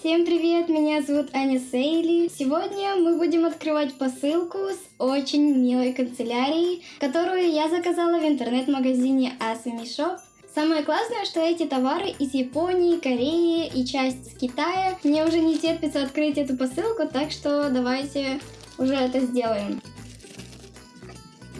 Всем привет, меня зовут Аня Сейли. Сегодня мы будем открывать посылку с очень милой канцелярией, которую я заказала в интернет-магазине Asami Shop. Самое классное, что эти товары из Японии, Кореи и часть с Китая. Мне уже не терпится открыть эту посылку, так что давайте уже это сделаем.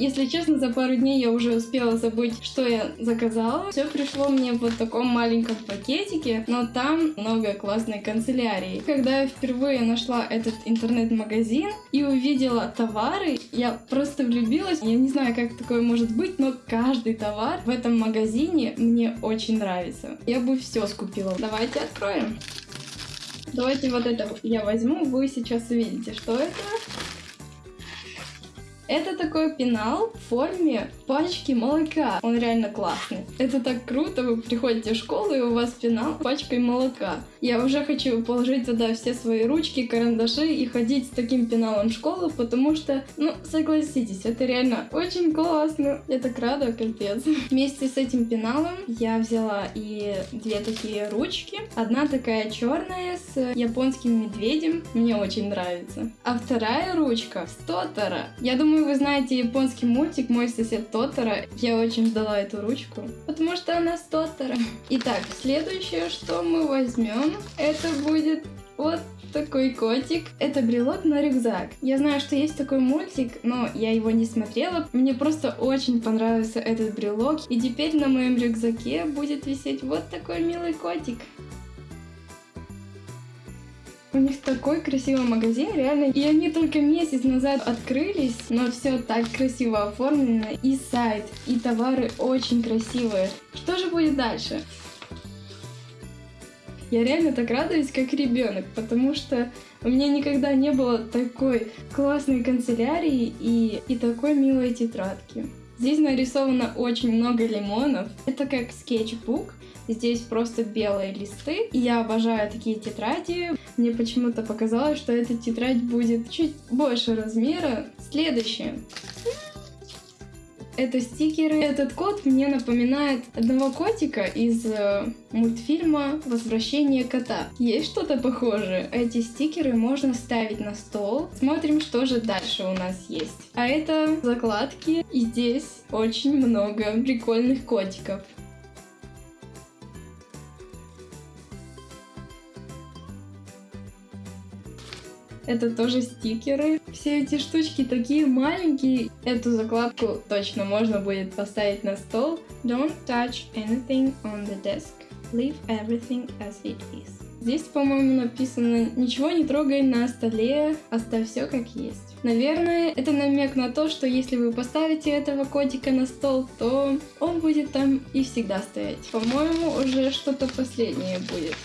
Если честно, за пару дней я уже успела забыть, что я заказала. Все пришло мне в вот таком маленьком пакетике, но там много классной канцелярии. Когда я впервые нашла этот интернет-магазин и увидела товары, я просто влюбилась. Я не знаю, как такое может быть, но каждый товар в этом магазине мне очень нравится. Я бы все скупила. Давайте откроем. Давайте вот это я возьму, вы сейчас увидите, что это. Это такой пенал в форме пачки молока. Он реально классный. Это так круто, вы приходите в школу и у вас пенал пачкой молока. Я уже хочу положить туда все свои ручки, карандаши и ходить с таким пеналом в школу, потому что, ну, согласитесь, это реально очень классно. Я так рада, капец. Вместе с этим пеналом я взяла и две такие ручки. Одна такая черная с японским медведем. Мне очень нравится. А вторая ручка с Тотора. Я думаю, Думаю, вы знаете японский мультик «Мой сосед Тотора». Я очень ждала эту ручку, потому что она с Тотора. Итак, следующее, что мы возьмем, это будет вот такой котик. Это брелок на рюкзак. Я знаю, что есть такой мультик, но я его не смотрела. Мне просто очень понравился этот брелок. И теперь на моем рюкзаке будет висеть вот такой милый котик. У них такой красивый магазин, реально. И они только месяц назад открылись, но все так красиво оформлено. И сайт, и товары очень красивые. Что же будет дальше? Я реально так радуюсь, как ребенок, потому что у меня никогда не было такой классной канцелярии и, и такой милой тетрадки. Здесь нарисовано очень много лимонов. Это как скетчбук. Здесь просто белые листы. И я обожаю такие тетради. Мне почему-то показалось, что эта тетрадь будет чуть больше размера. Следующее. Это стикеры. Этот кот мне напоминает одного котика из э, мультфильма «Возвращение кота». Есть что-то похожее? Эти стикеры можно ставить на стол. Смотрим, что же дальше у нас есть. А это закладки. И здесь очень много прикольных котиков. Это тоже стикеры. Все эти штучки такие маленькие. Эту закладку точно можно будет поставить на стол. Don't touch anything on the desk. Leave everything as it is. Здесь, по-моему, написано «Ничего не трогай на столе, оставь все как есть». Наверное, это намек на то, что если вы поставите этого котика на стол, то он будет там и всегда стоять. По-моему, уже что-то последнее будет.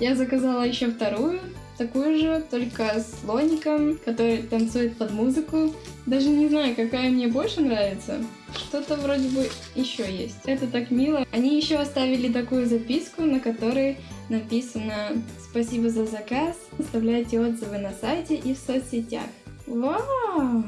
Я заказала еще вторую такую же, только с слоником, который танцует под музыку. Даже не знаю, какая мне больше нравится. Что-то вроде бы еще есть. Это так мило. Они еще оставили такую записку, на которой написано «Спасибо за заказ, оставляйте отзывы на сайте и в соцсетях». Вау!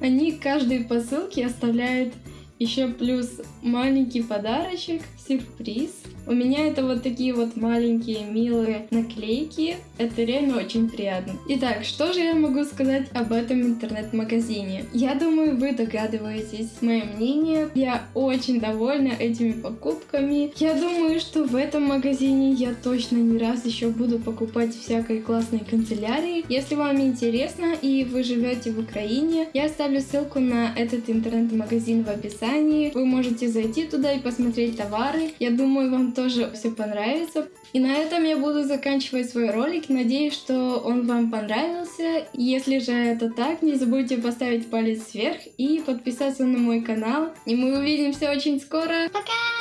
Они каждой посылке оставляют еще плюс маленький подарочек, сюрприз. У меня это вот такие вот маленькие милые наклейки. Это реально очень приятно. Итак, что же я могу сказать об этом интернет-магазине? Я думаю, вы догадываетесь мое мнение. Я очень довольна этими покупками. Я думаю, что в этом магазине я точно не раз еще буду покупать всякой классной канцелярии. Если вам интересно и вы живете в Украине, я оставлю ссылку на этот интернет-магазин в описании. Вы можете зайти туда и посмотреть товары. Я думаю, вам тоже все понравится. И на этом я буду заканчивать свой ролик. Надеюсь, что он вам понравился. Если же это так, не забудьте поставить палец вверх и подписаться на мой канал. И мы увидимся очень скоро. Пока!